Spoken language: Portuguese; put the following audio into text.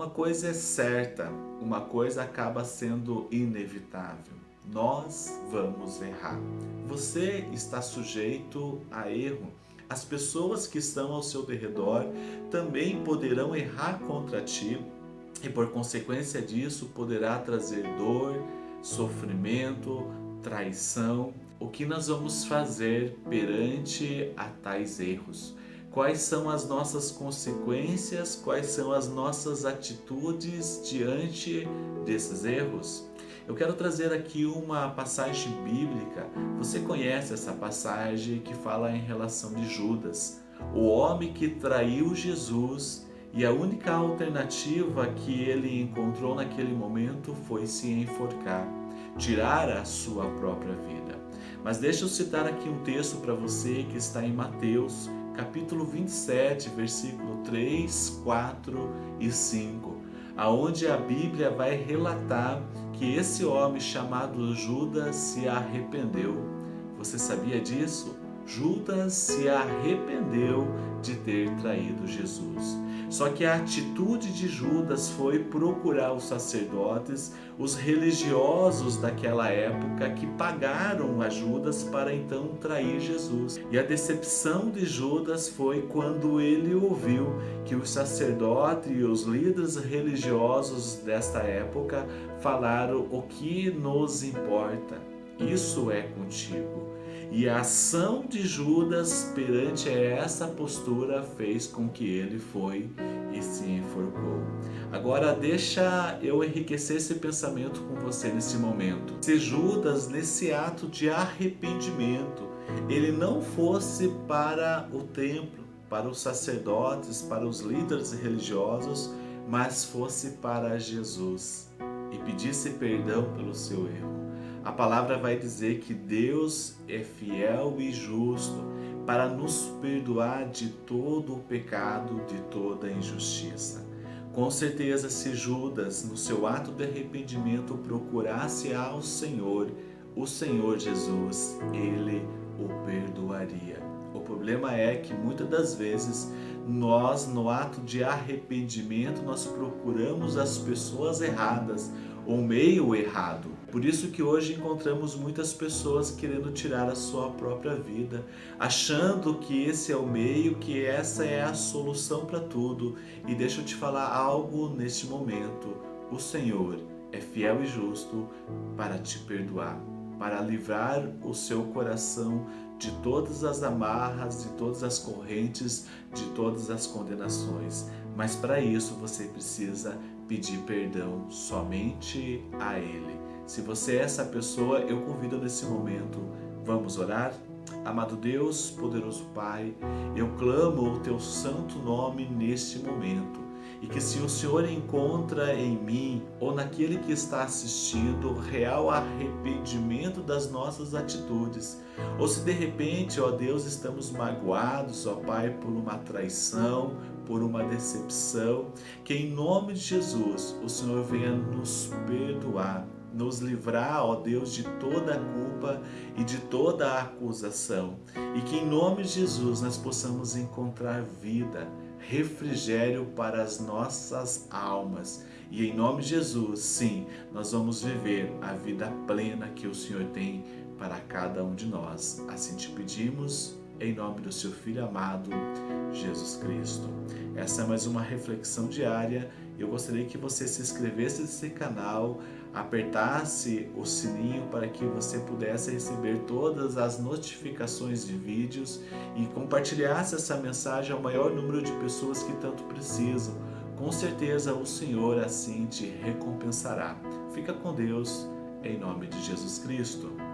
Uma coisa é certa, uma coisa acaba sendo inevitável. Nós vamos errar. Você está sujeito a erro. As pessoas que estão ao seu derredor também poderão errar contra ti e por consequência disso poderá trazer dor, sofrimento, traição. O que nós vamos fazer perante a tais erros? Quais são as nossas consequências? Quais são as nossas atitudes diante desses erros? Eu quero trazer aqui uma passagem bíblica. Você conhece essa passagem que fala em relação de Judas, o homem que traiu Jesus e a única alternativa que ele encontrou naquele momento foi se enforcar, tirar a sua própria vida. Mas deixa eu citar aqui um texto para você que está em Mateus, capítulo 27, versículo 3, 4 e 5, aonde a Bíblia vai relatar que esse homem chamado Judas se arrependeu. Você sabia disso? Judas se arrependeu de ter traído Jesus. Só que a atitude de Judas foi procurar os sacerdotes, os religiosos daquela época que pagaram a Judas para então trair Jesus. E a decepção de Judas foi quando ele ouviu que os sacerdotes e os líderes religiosos desta época falaram o que nos importa. Isso é contigo. E a ação de Judas perante essa postura fez com que ele foi e se enforcou. Agora deixa eu enriquecer esse pensamento com você nesse momento. Se Judas, nesse ato de arrependimento, ele não fosse para o templo, para os sacerdotes, para os líderes religiosos, mas fosse para Jesus e pedisse perdão pelo seu erro a palavra vai dizer que Deus é fiel e justo para nos perdoar de todo o pecado, de toda injustiça. Com certeza, se Judas, no seu ato de arrependimento, procurasse ao Senhor, o Senhor Jesus, ele o perdoaria. O problema é que muitas das vezes nós, no ato de arrependimento, nós procuramos as pessoas erradas, o meio errado. Por isso que hoje encontramos muitas pessoas querendo tirar a sua própria vida, achando que esse é o meio, que essa é a solução para tudo. E deixa eu te falar algo neste momento. O Senhor é fiel e justo para te perdoar, para livrar o seu coração de todas as amarras, de todas as correntes, de todas as condenações. Mas para isso você precisa pedir perdão somente a Ele. Se você é essa pessoa, eu convido nesse momento, vamos orar? Amado Deus, poderoso Pai, eu clamo o Teu santo nome neste momento e que se o Senhor encontra em mim ou naquele que está assistindo real arrependimento das nossas atitudes, ou se de repente, ó Deus, estamos magoados, ó Pai, por uma traição, por uma decepção, que em nome de Jesus o Senhor venha nos perdoar, nos livrar, ó Deus, de toda a culpa e de toda a acusação. E que em nome de Jesus nós possamos encontrar vida, refrigério para as nossas almas. E em nome de Jesus, sim, nós vamos viver a vida plena que o Senhor tem para cada um de nós. Assim te pedimos em nome do seu Filho amado, Jesus Cristo. Essa é mais uma reflexão diária. Eu gostaria que você se inscrevesse nesse canal, apertasse o sininho para que você pudesse receber todas as notificações de vídeos e compartilhasse essa mensagem ao maior número de pessoas que tanto precisam. Com certeza o Senhor assim te recompensará. Fica com Deus, em nome de Jesus Cristo.